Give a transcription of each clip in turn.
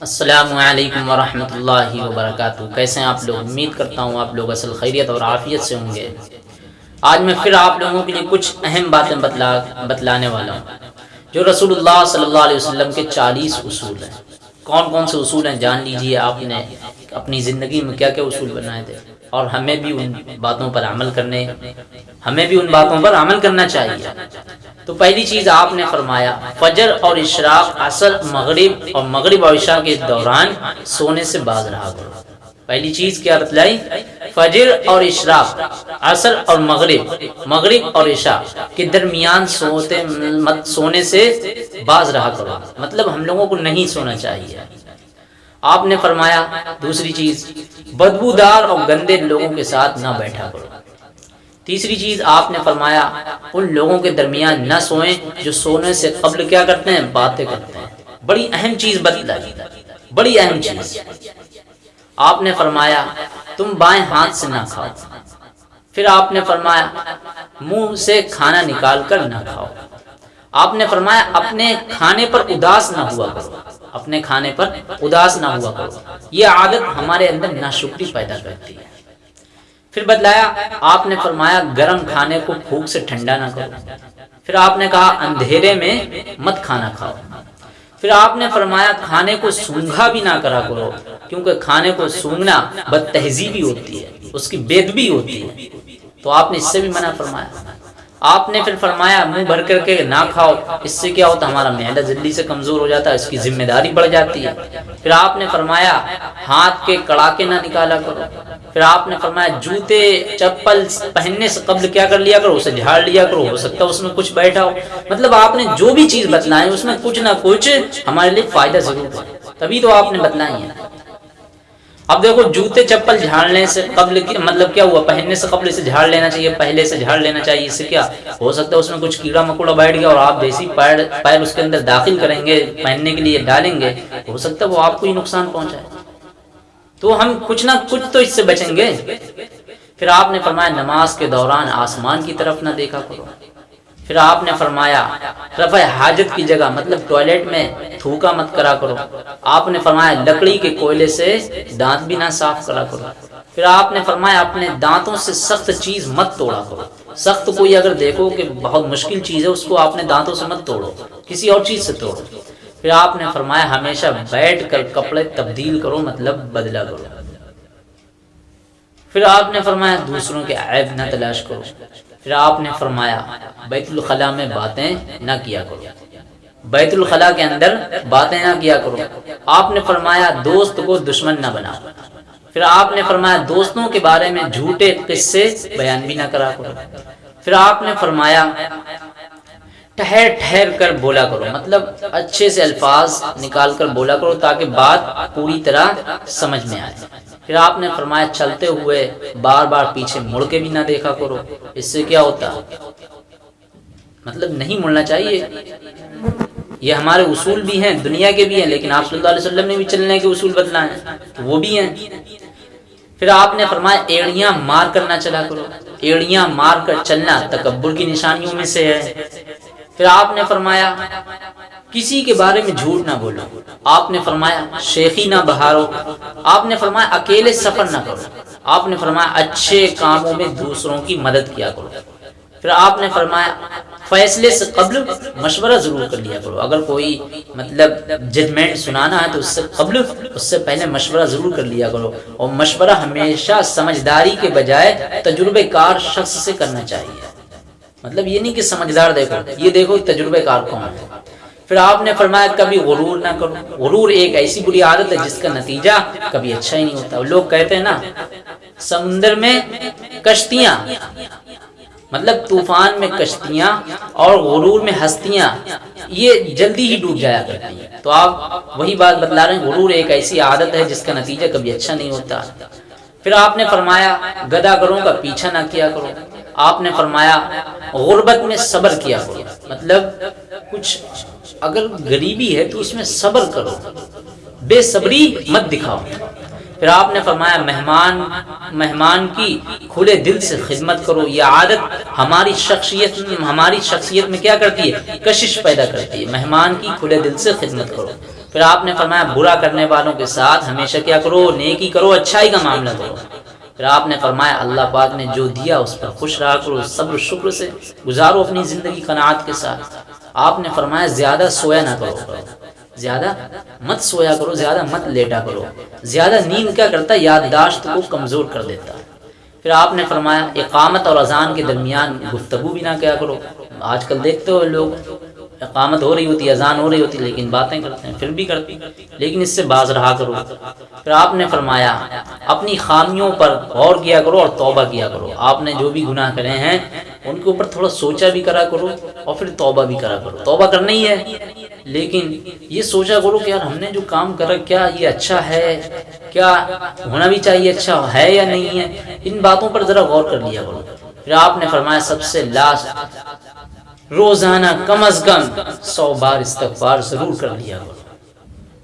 असलकम वरहमल वबरक कैसे हैं आप लोग? उम्मीद करता हूँ आप लोग असल खैरियत और आफियत से होंगे। आज मैं फिर आप लोगों के लिए कुछ अहम बातें बतला, बतलाने वाला हूँ, जो रसूलुल्लाह सल्लल्लाहु अलैहि वसल्लम के चालीस उसूल हैं। कौन कौन से उसूल हैं? जान लीजिए, आपने अपनी ज़िंदगी में क्या क्या उसूल बनाए थे? और हमें भी उन बातों पर अमल करने, हमें भी उन बातों पर अमल करना चाहिए। तो पहली चीज़ आपने फरमाया, फजर और इशराक असल मगरिब और मगरिब और इशा के दौरान सोने से बाज रहा करो। पहली चीज़ क्या बतलाई फजर और इशराक असर और मगरिब मगरिब और इशा के दरमियान सोते, मत, सोने से बाज रहा करो। मतलब हम लोगों को नहीं सोना चाहिए। आपने फरमाया, दूसरी चीज़, बदबूदार और गंदे लोगों के साथ ना बैठा करो। तीसरी चीज़ आपने फरमाया, उन लोगों के दरमियान न सोए जो सोने से कबल क्या करते हैं? बातें करते हैं। बड़ी अहम चीज़ बतलाई बड़ी अहम चीज़। आपने फरमाया, तुम बाएँ हाथ से ना खाओ। फिर आपने फरमाया, मुँह से खाना निकाल कर ना खाओ। आपने फरमाया, अपने खाने पर उदास ना हुआ करो। अपने खाने पर उदास ना हुआ करो। ये आदत हमारे अंदर नाशुक्री पैदा करती है। फिर बदलाया आपने फरमाया, गर्म खाने को भूख से ठंडा ना करो। फिर आपने कहा, अंधेरे में मत खाना खाओ। फिर आपने फरमाया, खाने को सूंघा भी ना करा करो, क्योंकि खाने को सूंघना बद तहजीबी होती है, उसकी बेदबी होती है। तो आपने इससे भी मना फरमाया। आपने फिर फरमाया, मुँह भर करके ना खाओ, इससे क्या होता, हमारा मैदा जल्दी से कमज़ोर हो जाता है इसकी ज़िम्मेदारी बढ़ जाती है। फिर आपने फरमाया, हाथ के कड़ाके ना निकाला करो। फिर आपने फरमाया, जूते, चप्पल पहनने से कब्ल क्या कर लिया करो, उसे झाड़ लिया करो, हो सकता है उसमें कुछ बैठा हो। मतलब आपने जो भी चीज़ बतलाई, उसमें कुछ ना कुछ हमारे लिए फ़ायदा ज़रूर है तभी तो आपने बतलाई है। अब देखो, जूते चप्पल झाड़ने से कबल मतलब क्या हुआ? पहनने से कबल से झाड़ लेना चाहिए, पहले से झाड़ लेना चाहिए, इससे क्या? हो सकता है उसमें कुछ कीड़ा मकोड़ा बैठ गया और आप जैसी पैर पैर उसके अंदर दाखिल करेंगे, पहनने के लिए डालेंगे, हो सकता है वो आपको ही नुकसान पहुँचाए। तो हम कुछ ना कुछ तो इससे बचेंगे। फिर आपने फरमाया, नमाज़ के दौरान आसमान की तरफ़ ना देखा करो। फिर आपने फरमाया, रफ़ हाजत की जगह मतलब टॉयलेट में थूका मत करा करो। आपने फरमाया, लकड़ी के कोयले से दांत भी ना साफ़ करा करो। फिर आपने फरमाया, अपने दांतों से सख्त चीज़ मत तोड़ा करो। सख्त कोई अगर देखो कि बहुत मुश्किल चीज़ है, उसको आपने दांतों से मत तोड़ो, किसी और चीज़ से तोड़ो। फिर आपने फरमाया, हमेशा बैठ कर कपड़े तब्दील करो मतलब बदला करो। फिर आपने फरमाया, दूसरों के ऐब न तलाश करो। फिर आपने फरमाया, बैतुल खला में बातें ना किया करो। बैतुल खला के अंदर बातें ना किया करो। आपने फरमाया, दोस्त को दुश्मन ना बनाओ फिर आपने फरमाया, दोस्तों के बारे में झूठे किस्से बयान भी ना करा करो। फिर आपने फरमाया, ठहर ठहर कर बोला करो। मतलब अच्छे से अल्फाज निकाल कर बोला करो ताकि बात पूरी तरह समझ में आए। फिर आपने फरमाया, चलते हुए बार बार पीछे मुड़ के भी ना देखा करो। इससे क्या होता? मतलब नहीं मुड़ना चाहिए। ये हमारे उसूल भी हैं, दुनिया के भी हैं, लेकिन आप सल्लल्लाहु अलैहि वसल्लम ने भी चलने के उसूल बदलाए तो वो भी हैं। फिर आपने फरमाया, एड़ियाँ मार कर ना चला करो। एड़ियाँ मार कर चलना तकबर की निशानियों में से है। फिर आपने फरमाया, किसी के बारे में झूठ ना बोलो। आपने फरमाया, शेखी ना बहारो। आपने फरमाया, अकेले सफ़र ना करो। आपने फरमाया, अच्छे कामों में दूसरों की मदद किया करो। फिर आपने फरमाया, फैसले से कबल मशवरा ज़रूर कर लिया करो। अगर कोई मतलब जजमेंट सुनाना है तो उससे कबल, उससे पहले मशवरा ज़रूर कर लिया करो। और मशवरा हमेशा समझदारी के बजाय तजुर्बेकार शख्स से करना चाहिए। मतलब ये नहीं कि समझदार देखो, ये देखो तजुर्बेकार कौन है। फिर आपने फरमाया, कभी गुरूर ना करो। गुरूर एक ऐसी बुरी आदत है जिसका नतीजा कभी अच्छा ही नहीं होता। लोग कहते हैं ना, समुद्र में कश्तियाँ मतलब तूफ़ान में कश्तियाँ और गुरूर में हस्तियाँ, ये जल्दी ही डूब जाया करती हैं। तो आप वही बात बतला रहे हैं, गुरूर एक ऐसी आदत है जिसका नतीजा कभी अच्छा नहीं होता। फिर आपने फरमाया गदागरों का पीछा ना किया करो। आपने फरमाया, गुर्बत में सब्र किया करो। मतलब कुछ अगर गरीबी है तो उसमें सब्र करो। बेसब्री मत दिखाओ। फिर आपने फरमाया, मेहमान मेहमान की खुले दिल से खिदमत करो। यह आदत हमारी शख्सियत हमारी शख्सियत में क्या करती है? कशिश पैदा करती है। मेहमान की खुले दिल से खिदमत करो। फिर आपने फरमाया, बुरा करने वालों के साथ हमेशा क्या करो? नेकी करो, अच्छाई का मामला करो। फिर आपने फरमाया, अल्लाह पाक ने जो दिया उस पर खुश रहा करो सब्र शुक्र से गुजारो अपनी ज़िंदगी कनात के साथ। आपने फरमाया, ज़्यादा सोया ना करो। ज़्यादा मत सोया करो, ज़्यादा मत लेटा करो। ज़्यादा नींद क्या करता याददाश्त को कमज़ोर कर देता फिर आपने फरमाया, इकामत और अजान के दरमियान गुफ्तगु भी ना क्या करो। आजकल देखते हो लोग, इकामत हो रही होती, अजान हो रही होती, लेकिन बातें करते हैं, फिर भी करती लेकिन इससे बाज रहा करो। फिर आपने फरमाया, अपनी खामियों पर गौर किया करो और तौबा किया करो। आपने जो भी गुनाह करे हैं उनके ऊपर थोड़ा सोचा भी करा करो और फिर तौबा भी करा करो। तौबा करना ही है। लेकिन ये सोचा करो कि यार हमने जो काम करा, क्या ये अच्छा है? क्या होना भी चाहिए अच्छा है या नहीं है? इन बातों पर जरा गौर कर लिया करो। फिर आपने फरमाया, सबसे लास्ट रोज़ाना कम अज कम सौ बार इस्तफार ज़रूर कर लिया करो।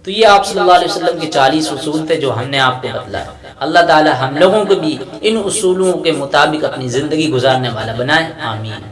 तो ये आप सल्लल्लाहु अलैहि वसल्लम के चालीस उसूल थे जो हमने आपको बतलाया अल्लाह ताला हम लोगों को भी इन उसूलों के मुताबिक अपनी ज़िंदगी गुजारने वाला बनाए, आमीन।